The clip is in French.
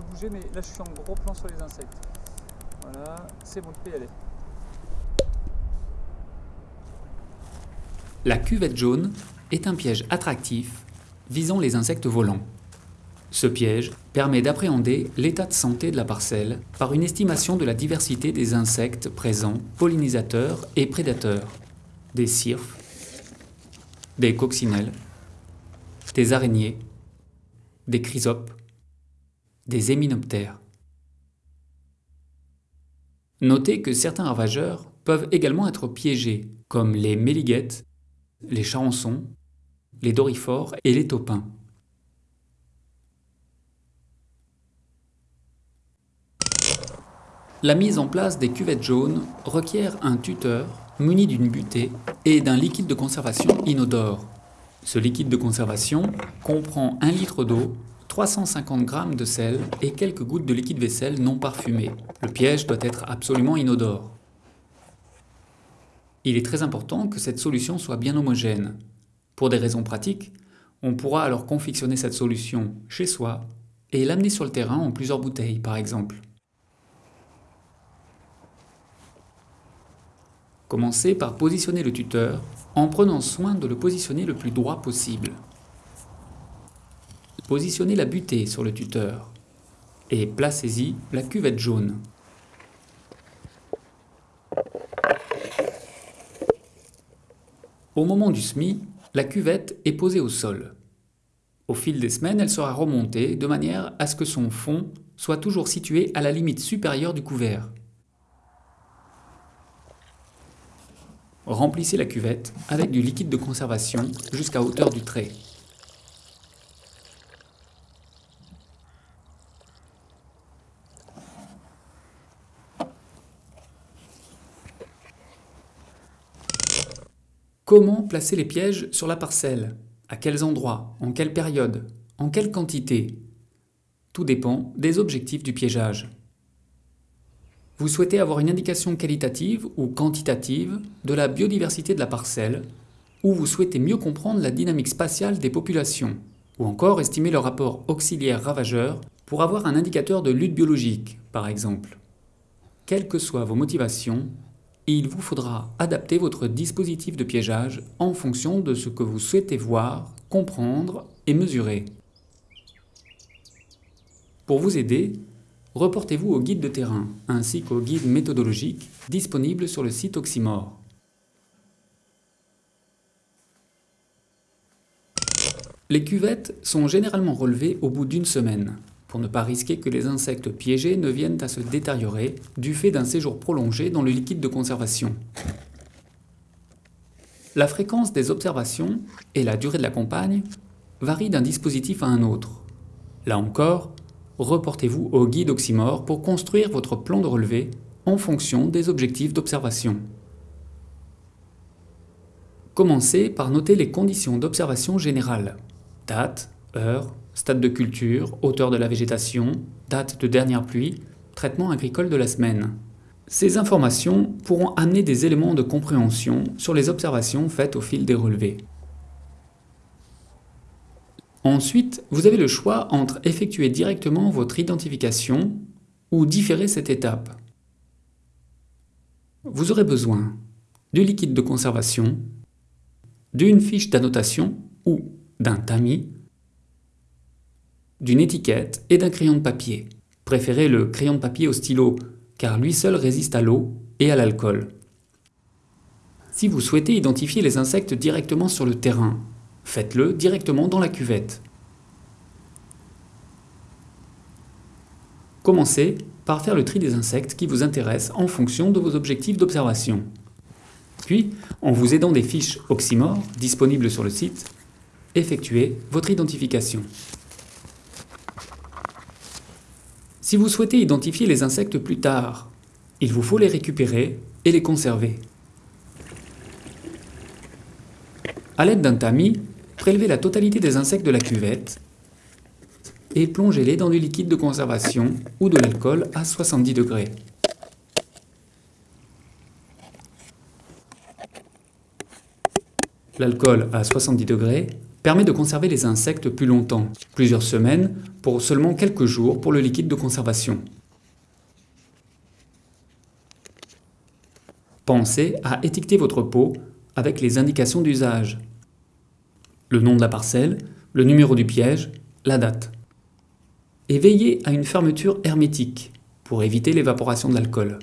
bouger, mais là je suis en gros plan sur les insectes. Voilà, c'est bon. La cuvette jaune est un piège attractif visant les insectes volants. Ce piège permet d'appréhender l'état de santé de la parcelle par une estimation de la diversité des insectes présents, pollinisateurs et prédateurs, des cirfes, des coccinelles, des araignées, des chrysopes, des héminoptères. Notez que certains ravageurs peuvent également être piégés, comme les méliguettes, les charançons, les dorifores et les taupins. La mise en place des cuvettes jaunes requiert un tuteur muni d'une butée et d'un liquide de conservation inodore. Ce liquide de conservation comprend 1 litre d'eau, 350 g de sel et quelques gouttes de liquide vaisselle non parfumé. Le piège doit être absolument inodore. Il est très important que cette solution soit bien homogène. Pour des raisons pratiques, on pourra alors confectionner cette solution chez soi et l'amener sur le terrain en plusieurs bouteilles par exemple. Commencez par positionner le tuteur en prenant soin de le positionner le plus droit possible. Positionnez la butée sur le tuteur et placez-y la cuvette jaune. Au moment du semis, la cuvette est posée au sol. Au fil des semaines, elle sera remontée de manière à ce que son fond soit toujours situé à la limite supérieure du couvert. Remplissez la cuvette avec du liquide de conservation jusqu'à hauteur du trait. Comment placer les pièges sur la parcelle? À quels endroits? En quelle période? En quelle quantité? Tout dépend des objectifs du piégeage. Vous souhaitez avoir une indication qualitative ou quantitative de la biodiversité de la parcelle, ou vous souhaitez mieux comprendre la dynamique spatiale des populations, ou encore estimer le rapport auxiliaire-ravageur pour avoir un indicateur de lutte biologique, par exemple. Quelles que soient vos motivations, il vous faudra adapter votre dispositif de piégeage en fonction de ce que vous souhaitez voir, comprendre et mesurer. Pour vous aider, reportez-vous au guide de terrain ainsi qu'au guide méthodologique disponible sur le site Oxymore. Les cuvettes sont généralement relevées au bout d'une semaine, pour ne pas risquer que les insectes piégés ne viennent à se détériorer du fait d'un séjour prolongé dans le liquide de conservation. La fréquence des observations et la durée de la campagne varient d'un dispositif à un autre. Là encore, reportez-vous au guide Oxymore pour construire votre plan de relevé en fonction des objectifs d'observation. Commencez par noter les conditions d'observation générales. Date, heure, stade de culture, hauteur de la végétation, date de dernière pluie, traitement agricole de la semaine. Ces informations pourront amener des éléments de compréhension sur les observations faites au fil des relevés. Ensuite, vous avez le choix entre effectuer directement votre identification ou différer cette étape. Vous aurez besoin du liquide de conservation, d'une fiche d'annotation ou d'un tamis, d'une étiquette et d'un crayon de papier. Préférez le crayon de papier au stylo car lui seul résiste à l'eau et à l'alcool. Si vous souhaitez identifier les insectes directement sur le terrain, faites-le directement dans la cuvette. Commencez par faire le tri des insectes qui vous intéressent en fonction de vos objectifs d'observation. Puis, en vous aidant des fiches Oxymore disponibles sur le site, effectuez votre identification. Si vous souhaitez identifier les insectes plus tard, il vous faut les récupérer et les conserver. A l'aide d'un tamis, prélevez la totalité des insectes de la cuvette et plongez-les dans du liquide de conservation ou de l'alcool à 70 degrés. L'alcool à 70 degrés permet de conserver les insectes plus longtemps, plusieurs semaines, pour seulement quelques jours pour le liquide de conservation. Pensez à étiqueter votre pot avec les indications d'usage. Le nom de la parcelle, le numéro du piège, la date. Et veillez à une fermeture hermétique pour éviter l'évaporation de l'alcool.